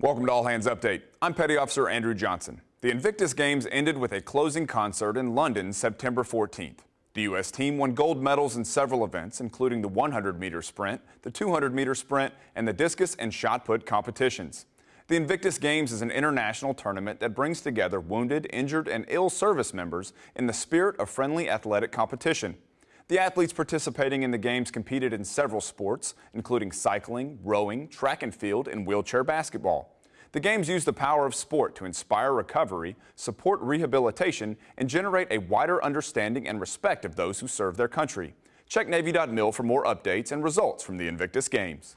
Welcome to All Hands Update. I'm Petty Officer Andrew Johnson. The Invictus Games ended with a closing concert in London September 14th. The U.S. team won gold medals in several events, including the 100 meter sprint, the 200 meter sprint, and the discus and shot put competitions. The Invictus Games is an international tournament that brings together wounded, injured, and ill service members in the spirit of friendly athletic competition. The athletes participating in the games competed in several sports, including cycling, rowing, track and field, and wheelchair basketball. The games use the power of sport to inspire recovery, support rehabilitation, and generate a wider understanding and respect of those who serve their country. Check Navy.mil for more updates and results from the Invictus Games.